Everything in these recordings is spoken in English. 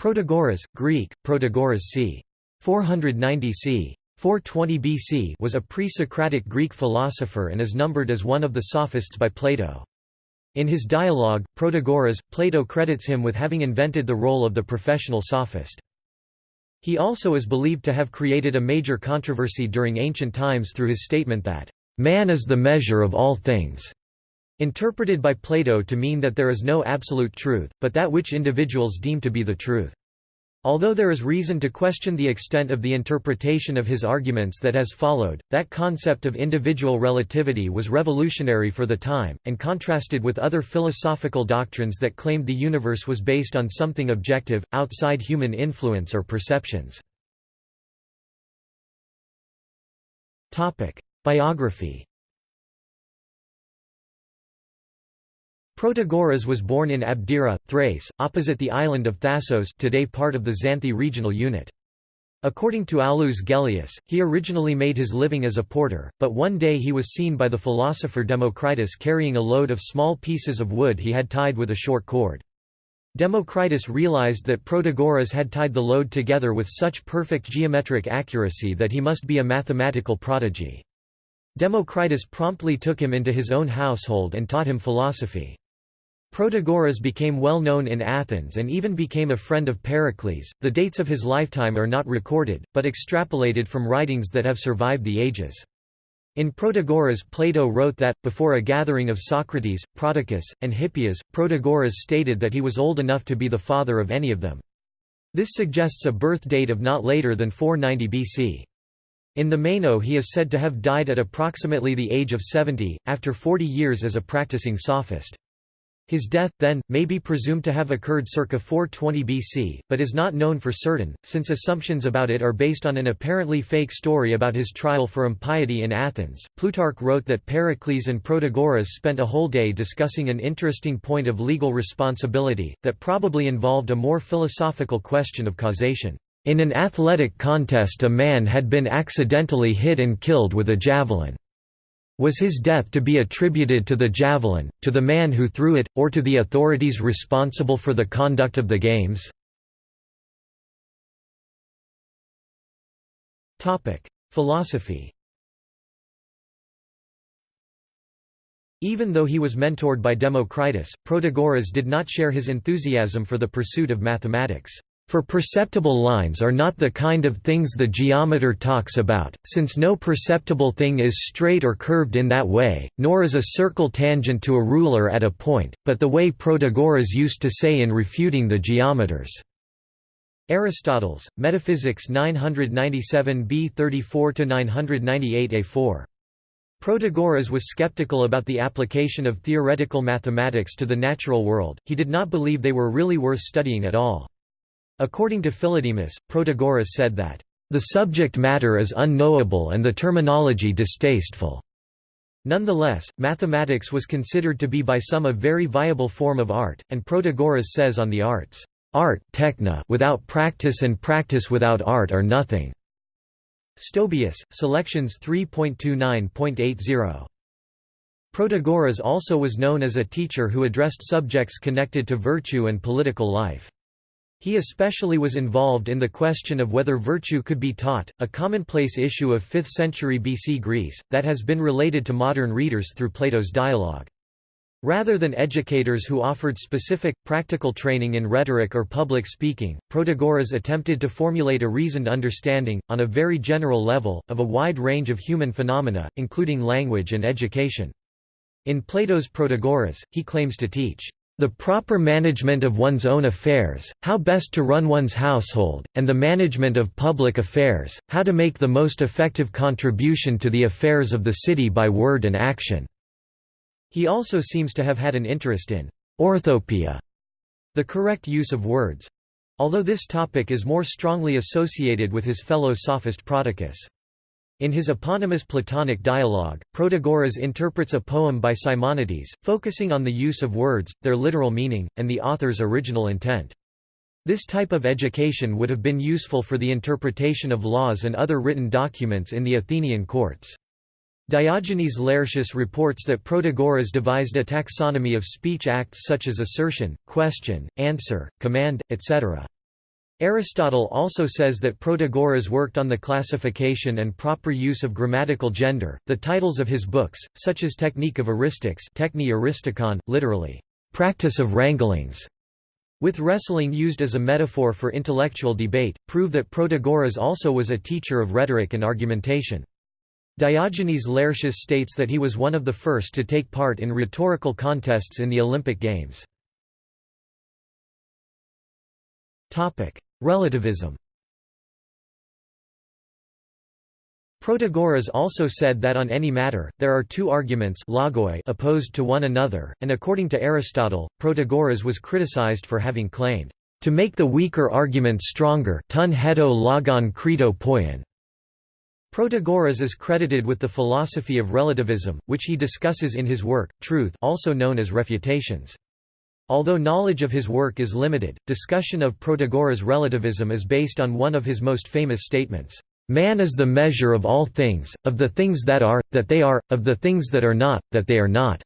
Protagoras, Greek, Protagoras c. 490 c. 420 BC was a pre-Socratic Greek philosopher and is numbered as one of the sophists by Plato. In his dialogue, Protagoras, Plato credits him with having invented the role of the professional sophist. He also is believed to have created a major controversy during ancient times through his statement that, "...man is the measure of all things." Interpreted by Plato to mean that there is no absolute truth, but that which individuals deem to be the truth. Although there is reason to question the extent of the interpretation of his arguments that has followed, that concept of individual relativity was revolutionary for the time, and contrasted with other philosophical doctrines that claimed the universe was based on something objective, outside human influence or perceptions. Biography Protagoras was born in Abdera, Thrace, opposite the island of Thasos today part of the Xanthi regional unit. According to Aulus Gellius, he originally made his living as a porter, but one day he was seen by the philosopher Democritus carrying a load of small pieces of wood he had tied with a short cord. Democritus realized that Protagoras had tied the load together with such perfect geometric accuracy that he must be a mathematical prodigy. Democritus promptly took him into his own household and taught him philosophy. Protagoras became well known in Athens and even became a friend of Pericles. The dates of his lifetime are not recorded, but extrapolated from writings that have survived the ages. In Protagoras Plato wrote that, before a gathering of Socrates, Prodicus, and Hippias, Protagoras stated that he was old enough to be the father of any of them. This suggests a birth date of not later than 490 BC. In the Meno he is said to have died at approximately the age of 70, after 40 years as a practicing sophist. His death, then, may be presumed to have occurred circa 420 BC, but is not known for certain, since assumptions about it are based on an apparently fake story about his trial for impiety in Athens. Plutarch wrote that Pericles and Protagoras spent a whole day discussing an interesting point of legal responsibility, that probably involved a more philosophical question of causation. In an athletic contest a man had been accidentally hit and killed with a javelin. Was his death to be attributed to the javelin, to the man who threw it, or to the authorities responsible for the conduct of the games? Philosophy Even though he was mentored by Democritus, Protagoras did not share his enthusiasm for the pursuit of mathematics. For perceptible lines are not the kind of things the geometer talks about, since no perceptible thing is straight or curved in that way, nor is a circle tangent to a ruler at a point, but the way Protagoras used to say in refuting the geometers. Aristotle's, Metaphysics 997 b 34–998 a4. Protagoras was skeptical about the application of theoretical mathematics to the natural world, he did not believe they were really worth studying at all. According to Philodemus, Protagoras said that, "...the subject matter is unknowable and the terminology distasteful." Nonetheless, mathematics was considered to be by some a very viable form of art, and Protagoras says on the arts, "...art techna without practice and practice without art are nothing." Stobaeus, Selections 3.29.80. Protagoras also was known as a teacher who addressed subjects connected to virtue and political life. He especially was involved in the question of whether virtue could be taught, a commonplace issue of 5th century BC Greece, that has been related to modern readers through Plato's dialogue. Rather than educators who offered specific, practical training in rhetoric or public speaking, Protagoras attempted to formulate a reasoned understanding, on a very general level, of a wide range of human phenomena, including language and education. In Plato's Protagoras, he claims to teach the proper management of one's own affairs, how best to run one's household, and the management of public affairs, how to make the most effective contribution to the affairs of the city by word and action." He also seems to have had an interest in «orthopoeia», the correct use of words—although this topic is more strongly associated with his fellow sophist Prodicus. In his eponymous Platonic dialogue, Protagoras interprets a poem by Simonides, focusing on the use of words, their literal meaning, and the author's original intent. This type of education would have been useful for the interpretation of laws and other written documents in the Athenian courts. Diogenes Laertius reports that Protagoras devised a taxonomy of speech acts such as assertion, question, answer, command, etc. Aristotle also says that Protagoras worked on the classification and proper use of grammatical gender. The titles of his books, such as Technique of Eristics, Techni Aristikon, literally, practice of wranglings, with wrestling used as a metaphor for intellectual debate, prove that Protagoras also was a teacher of rhetoric and argumentation. Diogenes Laertius states that he was one of the first to take part in rhetorical contests in the Olympic Games. Relativism Protagoras also said that on any matter, there are two arguments opposed to one another, and according to Aristotle, Protagoras was criticized for having claimed, "...to make the weaker argument stronger tun hedo logon credo poien." Protagoras is credited with the philosophy of relativism, which he discusses in his work, Truth also known as Refutations. Although knowledge of his work is limited, discussion of Protagoras' relativism is based on one of his most famous statements, "...man is the measure of all things, of the things that are, that they are, of the things that are not, that they are not."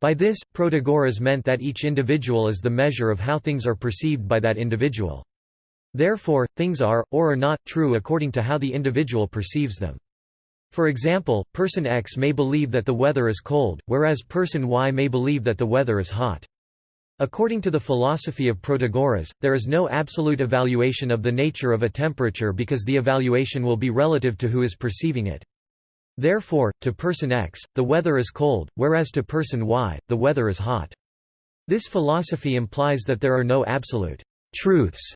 By this, Protagoras meant that each individual is the measure of how things are perceived by that individual. Therefore, things are, or are not, true according to how the individual perceives them. For example, person X may believe that the weather is cold, whereas person Y may believe that the weather is hot. According to the philosophy of Protagoras, there is no absolute evaluation of the nature of a temperature because the evaluation will be relative to who is perceiving it. Therefore, to person X, the weather is cold, whereas to person Y, the weather is hot. This philosophy implies that there are no absolute truths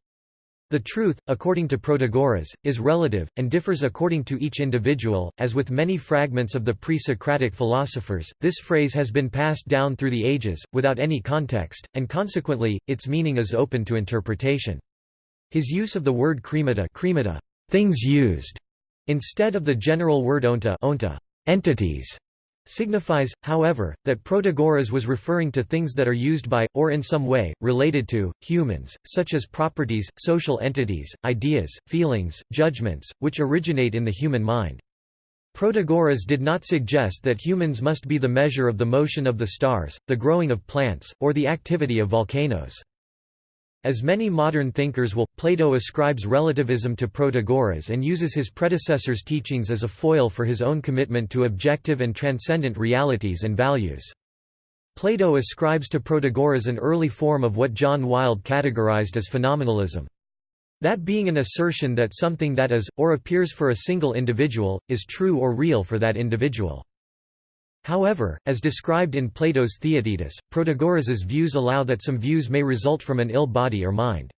the truth, according to Protagoras, is relative, and differs according to each individual. As with many fragments of the pre Socratic philosophers, this phrase has been passed down through the ages, without any context, and consequently, its meaning is open to interpretation. His use of the word chremata, things used, instead of the general word onta, onta entities, signifies, however, that Protagoras was referring to things that are used by, or in some way, related to, humans, such as properties, social entities, ideas, feelings, judgments, which originate in the human mind. Protagoras did not suggest that humans must be the measure of the motion of the stars, the growing of plants, or the activity of volcanoes. As many modern thinkers will, Plato ascribes relativism to Protagoras and uses his predecessor's teachings as a foil for his own commitment to objective and transcendent realities and values. Plato ascribes to Protagoras an early form of what John Wilde categorized as phenomenalism. That being an assertion that something that is, or appears for a single individual, is true or real for that individual. However, as described in Plato's Theaetetus, Protagoras's views allow that some views may result from an ill body or mind.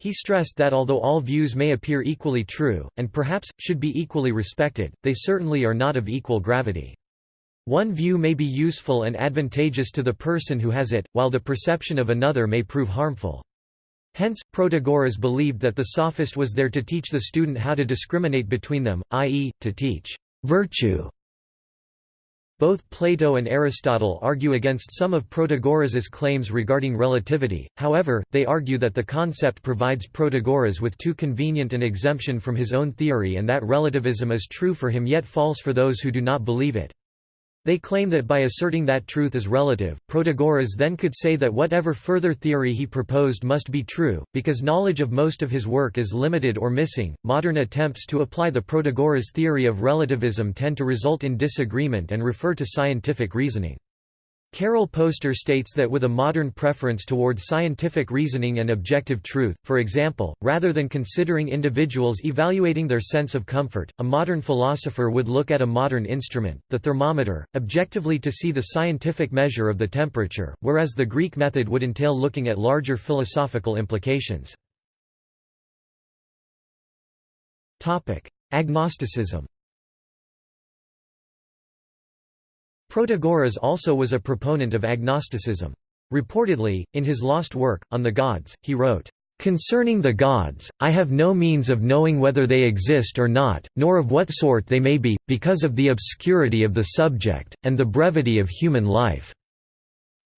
He stressed that although all views may appear equally true, and perhaps, should be equally respected, they certainly are not of equal gravity. One view may be useful and advantageous to the person who has it, while the perception of another may prove harmful. Hence, Protagoras believed that the sophist was there to teach the student how to discriminate between them, i.e., to teach virtue both Plato and Aristotle argue against some of Protagoras's claims regarding relativity, however, they argue that the concept provides Protagoras with too convenient an exemption from his own theory and that relativism is true for him yet false for those who do not believe it. They claim that by asserting that truth is relative, Protagoras then could say that whatever further theory he proposed must be true, because knowledge of most of his work is limited or missing. Modern attempts to apply the Protagoras theory of relativism tend to result in disagreement and refer to scientific reasoning. Carol Poster states that with a modern preference towards scientific reasoning and objective truth, for example, rather than considering individuals evaluating their sense of comfort, a modern philosopher would look at a modern instrument, the thermometer, objectively to see the scientific measure of the temperature, whereas the Greek method would entail looking at larger philosophical implications. Agnosticism Protagoras also was a proponent of agnosticism. Reportedly, in his lost work, On the Gods, he wrote, "...concerning the gods, I have no means of knowing whether they exist or not, nor of what sort they may be, because of the obscurity of the subject, and the brevity of human life."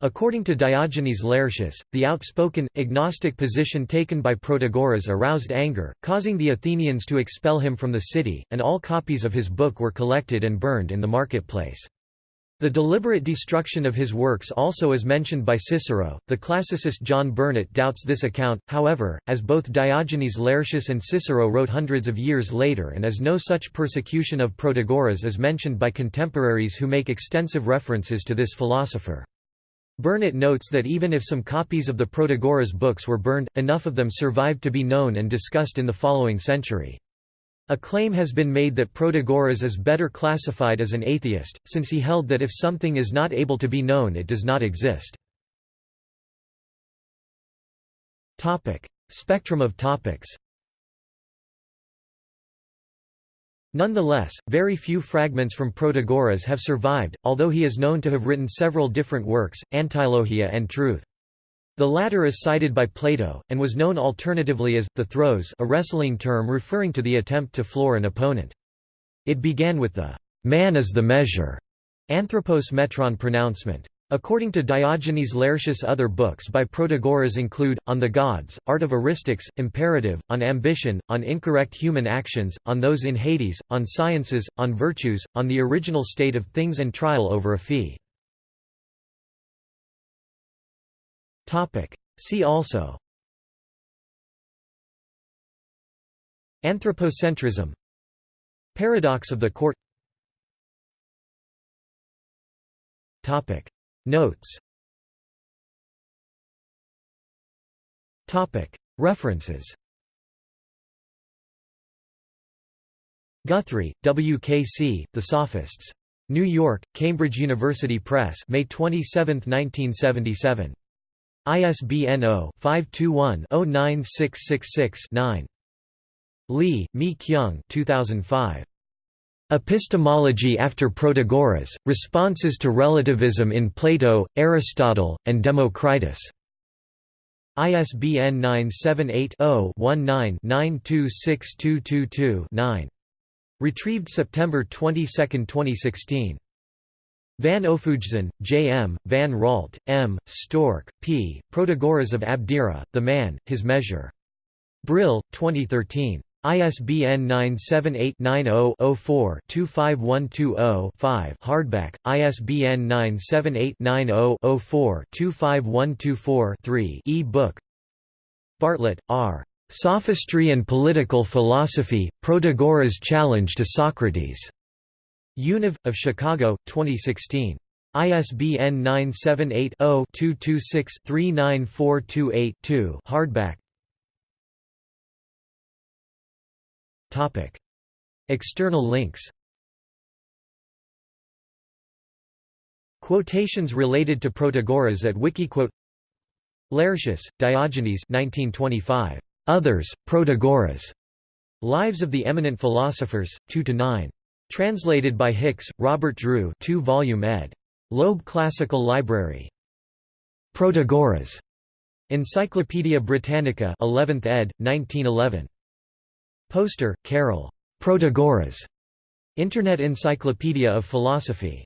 According to Diogenes Laertius, the outspoken, agnostic position taken by Protagoras aroused anger, causing the Athenians to expel him from the city, and all copies of his book were collected and burned in the marketplace. The deliberate destruction of his works also is mentioned by Cicero. The classicist John Burnet doubts this account, however, as both Diogenes Laertius and Cicero wrote hundreds of years later and as no such persecution of Protagoras is mentioned by contemporaries who make extensive references to this philosopher. Burnet notes that even if some copies of the Protagoras books were burned, enough of them survived to be known and discussed in the following century. A claim has been made that Protagoras is better classified as an atheist, since he held that if something is not able to be known it does not exist. Spectrum of topics Nonetheless, very few fragments from Protagoras have survived, although he is known to have written several different works, Antilogiae and Truth. The latter is cited by Plato, and was known alternatively as, the throws a wrestling term referring to the attempt to floor an opponent. It began with the man is the measure anthropos metron pronouncement. According to Diogenes Laertius other books by Protagoras include, On the Gods, Art of Eristics, Imperative, On Ambition, On Incorrect Human Actions, On Those in Hades, On Sciences, On Virtues, On the Original State of Things and Trial over a Fee. See also Anthropocentrism Paradox of the court Topic Notes References Guthrie, W. K. C., The Sophists. New York, Cambridge University Press May 27, 1977. ISBN 0-521-09666-9. Lee, Mi Kyung 2005. Epistemology after Protagoras, Responses to Relativism in Plato, Aristotle, and Democritus. ISBN 978-0-19-926222-9. Retrieved September 22, 2016. Van Ophuijsen, J. M., Van Raalte, M., Stork, P., Protagoras of Abdera, The Man, His Measure. Brill, 2013. ISBN 978-90-04-25120-5 Hardback, ISBN 978-90-04-25124-3 e-book Bartlett, R. Sophistry and Political Philosophy, Protagoras' Challenge to Socrates. Univ. of Chicago, 2016. ISBN 978 0 226 39428 2 hardback External links Quotations related to Protagoras at Wikiquote Laertius, Diogenes 1925. Others, Protagoras. Lives of the Eminent Philosophers, 2–9. Translated by Hicks, Robert Drew 2 volume ed. Loeb Classical Library. Protagoras. Encyclopædia Britannica 11th ed., 1911. Poster, Carol. Protagoras. Internet Encyclopedia of Philosophy.